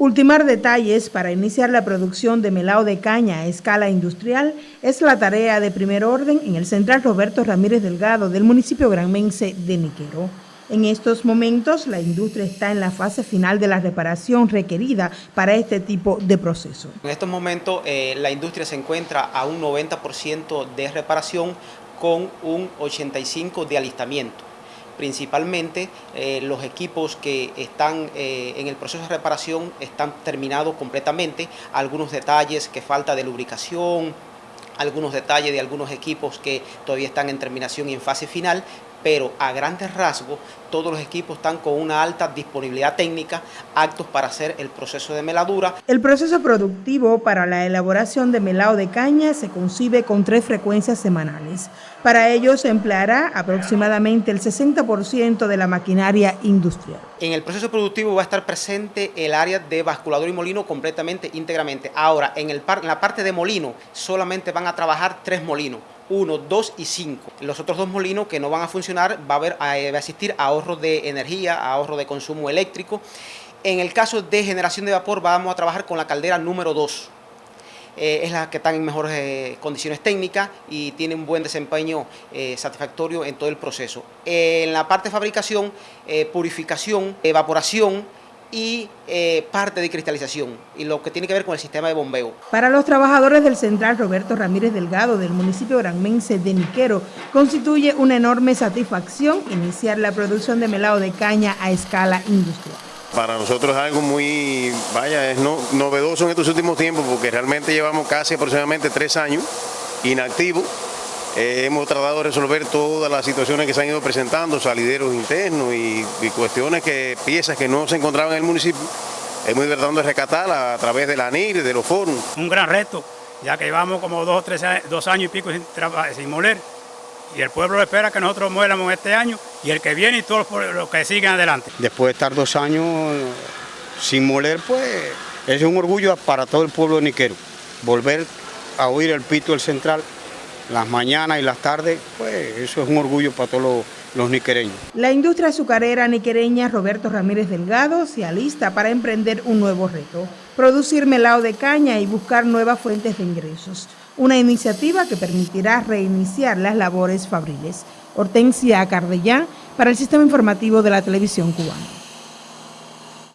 Ultimar detalles para iniciar la producción de melao de caña a escala industrial es la tarea de primer orden en el Central Roberto Ramírez Delgado del municipio granmense de Niquero. En estos momentos, la industria está en la fase final de la reparación requerida para este tipo de proceso. En estos momentos, eh, la industria se encuentra a un 90% de reparación con un 85% de alistamiento principalmente eh, los equipos que están eh, en el proceso de reparación están terminados completamente, algunos detalles que falta de lubricación, algunos detalles de algunos equipos que todavía están en terminación y en fase final, pero a grandes rasgos todos los equipos están con una alta disponibilidad técnica, aptos para hacer el proceso de meladura. El proceso productivo para la elaboración de melado de caña se concibe con tres frecuencias semanales. Para ello se empleará aproximadamente el 60% de la maquinaria industrial. En el proceso productivo va a estar presente el área de basculador y molino completamente, íntegramente. Ahora, en, el en la parte de molino solamente van a trabajar tres molinos 1, 2 y 5. Los otros dos molinos que no van a funcionar va a, haber, eh, va a existir ahorro de energía, ahorro de consumo eléctrico. En el caso de generación de vapor vamos a trabajar con la caldera número 2. Eh, es la que está en mejores eh, condiciones técnicas y tiene un buen desempeño satisfactorio en todo el proceso. en la parte de fabricación, purificación, evaporación, y eh, parte de cristalización y lo que tiene que ver con el sistema de bombeo. Para los trabajadores del Central Roberto Ramírez Delgado del municipio granmense de Niquero, constituye una enorme satisfacción iniciar la producción de melado de caña a escala industrial. Para nosotros es algo muy, vaya, es novedoso en estos últimos tiempos porque realmente llevamos casi aproximadamente tres años inactivos eh, hemos tratado de resolver todas las situaciones que se han ido presentando, salideros internos y, cuestiones que, piezas que no se encontraban en el municipio. Hemos ido tratando de rescatarlas a través de la ANIR, de los foros. Un gran reto, ya que llevamos como dos, tres, dos años y pico sin, sin moler. Y el pueblo espera que nosotros muéramos este año y el que viene y todos los que siguen adelante. Después de estar dos años sin moler, pues es un orgullo para todo el pueblo de Niquero. Volver a oír el pito del central las mañanas y las tardes, pues eso es un orgullo para todos los, niquereños. La industria azucarera niquereña Roberto Ramírez Delgado se alista para emprender un nuevo reto, producir melado de caña y buscar nuevas fuentes de ingresos. Una iniciativa que permitirá reiniciar las labores fabriles. Hortensia Cardellán para el Sistema Informativo de la Televisión Cubana.